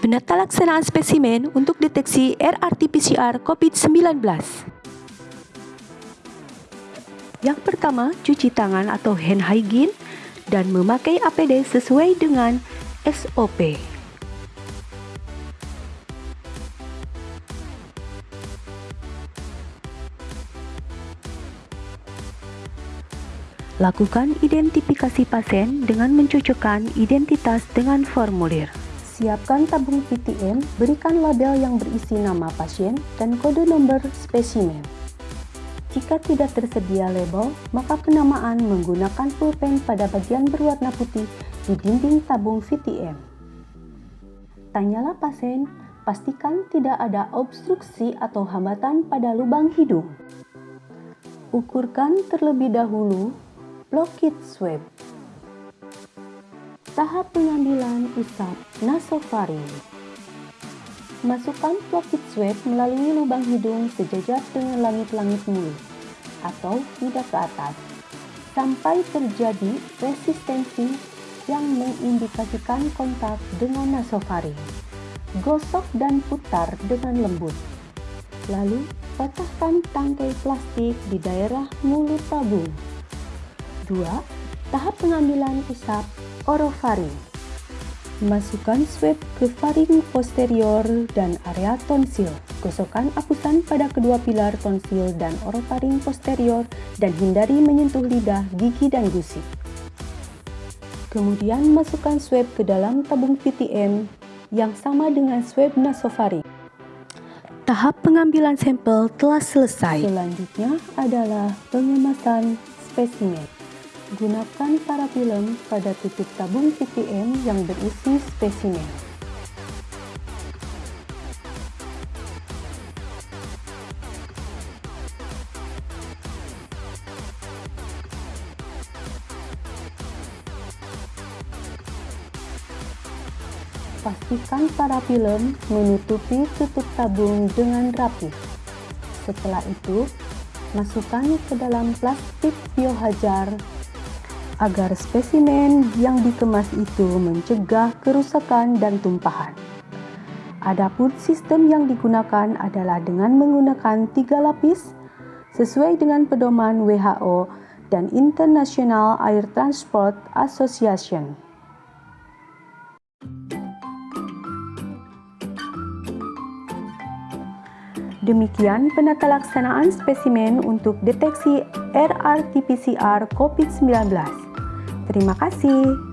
Penata laksanaan spesimen untuk deteksi RRT-PCR COVID-19. Yang pertama, cuci tangan atau hand hygiene dan memakai APD sesuai dengan SOP. Lakukan identifikasi pasien dengan mencocokkan identitas dengan formulir. Siapkan tabung PTM, berikan label yang berisi nama pasien dan kode nomor spesimen. Jika tidak tersedia label, maka penamaan menggunakan pulpen pada bagian berwarna putih di dinding tabung VTM. Tanyalah pasien, pastikan tidak ada obstruksi atau hambatan pada lubang hidung. Ukurkan terlebih dahulu Lockheed Swab Tahap pengambilan usap nasofaring Masukkan Lockheed Swab melalui lubang hidung sejajar dengan langit-langit mulut atau tidak ke atas sampai terjadi resistensi yang mengindikasikan kontak dengan nasofaring. Gosok dan putar dengan lembut. Lalu, patahkan tangkai plastik di daerah mulut tabung. 2. Tahap pengambilan usap orofaring. Masukkan swab ke faring posterior dan area tonsil. Gosokkan apusan pada kedua pilar tonsil dan orofaring posterior dan hindari menyentuh lidah, gigi, dan gusi. Kemudian masukkan swab ke dalam tabung PTM yang sama dengan swab nasofaring. Tahap pengambilan sampel telah selesai. Selanjutnya adalah pengemasan spesimen. Gunakan parafilm pada titik tabung PTM yang berisi spesimen. Pastikan parafilm menutupi tutup tabung dengan rapi. Setelah itu, masukkan ke dalam plastik biohajar agar spesimen yang dikemas itu mencegah kerusakan dan tumpahan. Adapun sistem yang digunakan adalah dengan menggunakan tiga lapis sesuai dengan pedoman WHO dan International Air Transport Association. Demikian penata laksanaan spesimen untuk deteksi RRT-PCR COVID-19. Terima kasih.